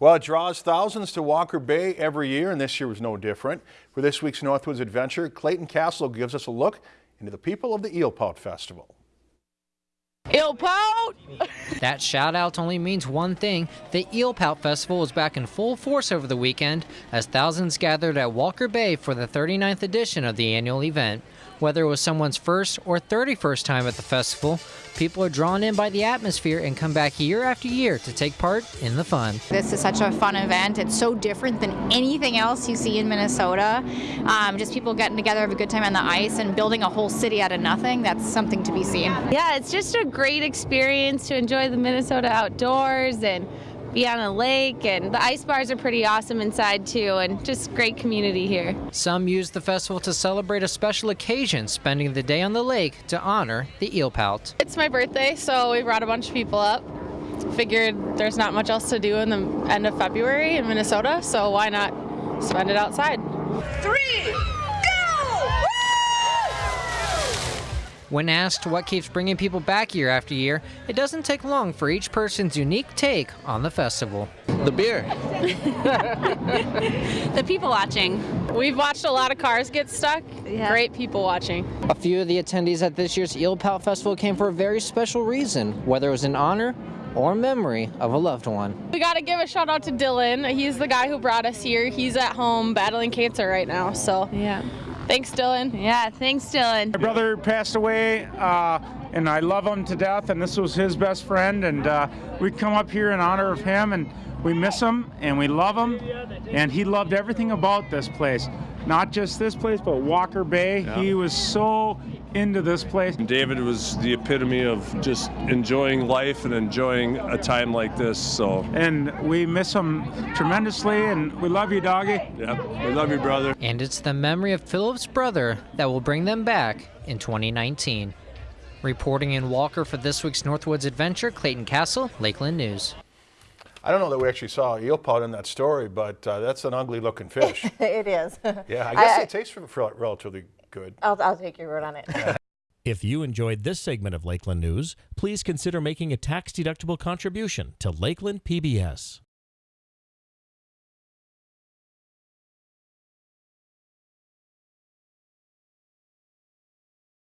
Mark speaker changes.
Speaker 1: Well, it draws thousands to Walker Bay every year, and this year was no different. For this week's Northwoods Adventure, Clayton Castle gives us a look into the people of the Eel Pout Festival.
Speaker 2: Eel Pout!
Speaker 3: That shout out only means one thing. The Eel Pout Festival was back in full force over the weekend as thousands gathered at Walker Bay for the 39th edition of the annual event. Whether it was someone's first or 31st time at the festival, people are drawn in by the atmosphere and come back year after year to take part in the fun.
Speaker 4: This is such a fun event. It's so different than anything else you see in Minnesota. Um, just people getting together, have a good time on the ice, and building a whole city out of nothing. That's something to be seen.
Speaker 2: Yeah, it's just a great experience to enjoy the Minnesota outdoors and be on a lake and the ice bars are pretty awesome inside too and just great community here.
Speaker 3: Some use the festival to celebrate a special occasion, spending the day on the lake to honor the eel pout.
Speaker 2: It's my birthday, so we brought a bunch of people up. Figured there's not much else to do in the end of February in Minnesota, so why not spend it outside?
Speaker 5: Three,
Speaker 3: When asked what keeps bringing people back year after year, it doesn't take long for each person's unique take on the festival.
Speaker 6: The beer.
Speaker 2: the people watching. We've watched a lot of cars get stuck. Yeah. Great people watching.
Speaker 3: A few of the attendees at this year's Eel Pout Festival came for a very special reason, whether it was in honor or memory of a loved one.
Speaker 2: We got to give a shout out to Dylan. He's the guy who brought us here. He's at home battling cancer right now, so yeah. Thanks, Dylan. Yeah, thanks, Dylan.
Speaker 7: My brother passed away, uh, and I love him to death, and this was his best friend, and uh, we come up here in honor of him, and we miss him, and we love him, and he loved everything about this place. Not just this place, but Walker Bay. Yeah. He was so into this place.
Speaker 8: David was the epitome of just enjoying life and enjoying a time like this. So
Speaker 7: and we miss him tremendously, and we love you, doggy.
Speaker 8: Yeah, we love you, brother.
Speaker 3: And it's the memory of Philip's brother that will bring them back in 2019. Reporting in Walker for this week's Northwoods Adventure, Clayton Castle, Lakeland News.
Speaker 1: I don't know that we actually saw eel pout in that story, but uh, that's an ugly looking fish.
Speaker 9: it is.
Speaker 1: Yeah, I guess I, it tastes relatively good.
Speaker 9: I'll, I'll take your word on it.
Speaker 10: if you enjoyed this segment of Lakeland News, please consider making a tax-deductible contribution to Lakeland PBS.